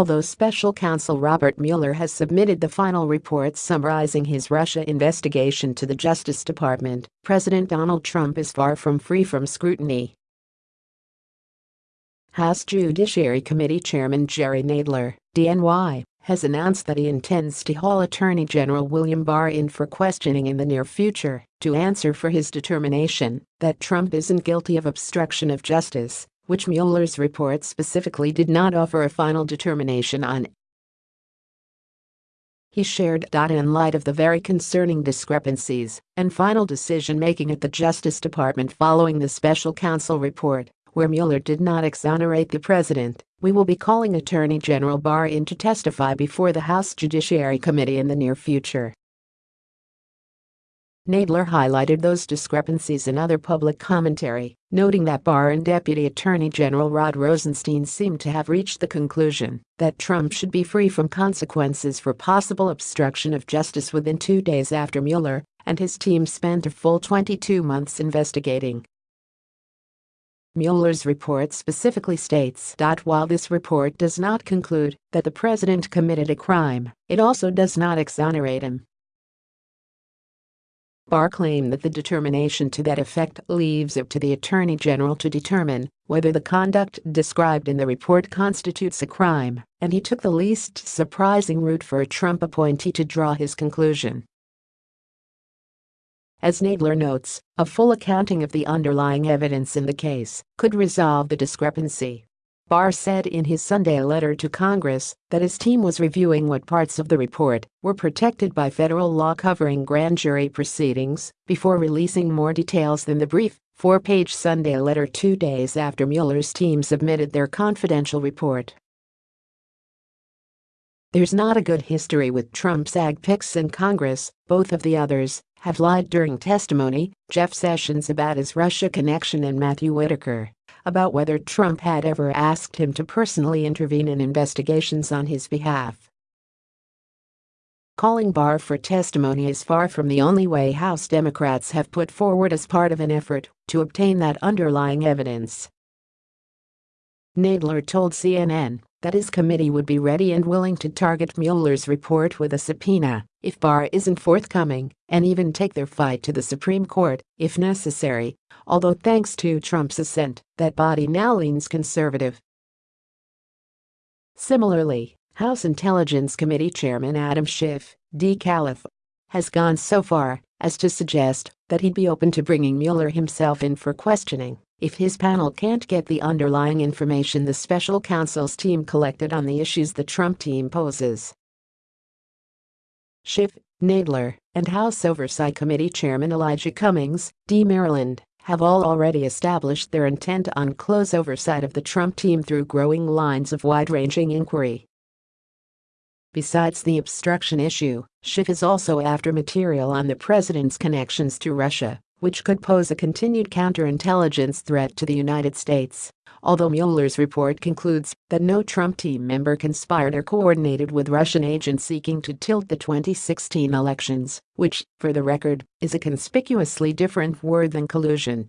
Although special counsel Robert Mueller has submitted the final report summarizing his Russia investigation to the Justice Department, President Donald Trump is far from free from scrutiny. House Judiciary Committee Chairman Jerry Nadler, DNY, has announced that he intends to haul Attorney General William Barr in for questioning in the near future to answer for his determination that Trump isn't guilty of obstruction of justice, which Mueller's report specifically did not offer a final determination on. He shared. In light of the very concerning discrepancies and final decision making at the Justice Department following the special counsel report, where Mueller did not exonerate the president, we will be calling Attorney General Barr in to testify before the House Judiciary Committee in the near future. Nadler highlighted those discrepancies in other public commentary, noting that Barr and Deputy Attorney General Rod Rosenstein seemed to have reached the conclusion that Trump should be free from consequences for possible obstruction of justice within two days after Mueller and his team spent a full 22 months investigating Mueller's report specifically states that while this report does not conclude that the president committed a crime, it also does not exonerate him. Barr claimed that the determination to that effect leaves it to the Attorney General to determine whether the conduct described in the report constitutes a crime, and he took the least surprising route for a Trump appointee to draw his conclusion. As Nadler notes, a full accounting of the underlying evidence in the case could resolve the discrepancy. Barr said in his Sunday letter to Congress that his team was reviewing what parts of the report were protected by federal law covering grand jury proceedings before releasing more details than the brief, four-page Sunday letter two days after Mueller's team submitted their confidential report. There's not a good history with Trump's ag picks in Congress, both of the others have lied during testimony, Jeff Sessions about his Russia connection and Matthew Whitaker about whether Trump had ever asked him to personally intervene in investigations on his behalf. Calling Barr for testimony is far from the only way House Democrats have put forward as part of an effort to obtain that underlying evidence. Nadler told CNN that his committee would be ready and willing to target Mueller's report with a subpoena if Barr isn't forthcoming and even take their fight to the Supreme Court if necessary, although thanks to Trump's ascent, that body now leans conservative. Similarly, House Intelligence Committee Chairman Adam Schiff, D-Calif, has gone so far as to suggest that he'd be open to bringing Mueller himself in for questioning if his panel can't get the underlying information the special counsel's team collected on the issues the Trump team poses. Schiff, Nadler, and House Oversight Committee Chairman Elijah Cummings, D. Maryland, have all already established their intent on close oversight of the Trump team through growing lines of wide-ranging inquiry. Besides the obstruction issue, Schiff is also after material on the president's connections to Russia which could pose a continued counterintelligence threat to the United States. Although Mueller's report concludes that no Trump team member conspired or coordinated with Russian agents seeking to tilt the 2016 elections, which, for the record, is a conspicuously different word than collusion.